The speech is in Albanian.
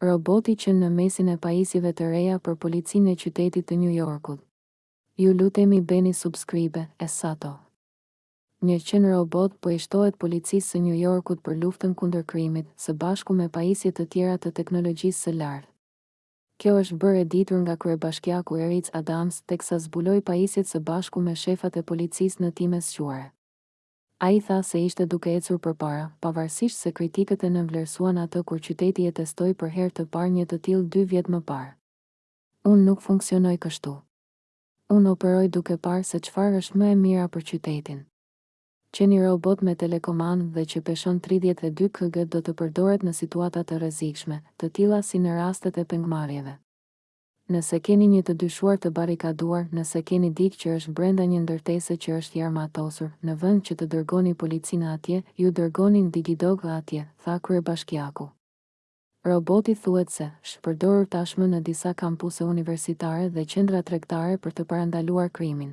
Roboti qen në mesin e pajisjeve të reja për policinë e qytetit të Nju Jorkut. Ju lutemi bëni subscribe, Esato. Një qen robot po i shtohet policisë së Nju Jorkut për luftën kundër krimit, së bashku me pajisje të tjera të teknologjisë së lartë. Kjo është bërë e ditur nga kryebashkiaku Eric Adams, teksa zbuloi pajisjet së bashku me shefat e policisë në Times Square. Ai tha se ishte duke ecur përpara, pavarësisht se kritikët e nënvlerësuan atë kur qyteti e testoi për herë të parë një të tillë dy vjet më parë. Unë nuk funksionoj kështu. Unë operoj duke parë se çfarë është më e mira për qytetin. Qeni robot me telekomandë dhe që peshon tridhjetë e dy kg do të përdoret në situata të rrezikshme, të tilla si në rastet e pengmarrjeve. Nëse keni një të dyshuar të barrikaduar, nëse keni dikë që është brenda një ndërtese që është i armatosur, në vend që të dërgoni policinë atje, ju dërgoni Digidog atje, tha kryebashkiaku. Roboti thuhet se, është përdorur tashmë në disa kampuse universitare dhe qendra tregtare për të parandaluar krimin.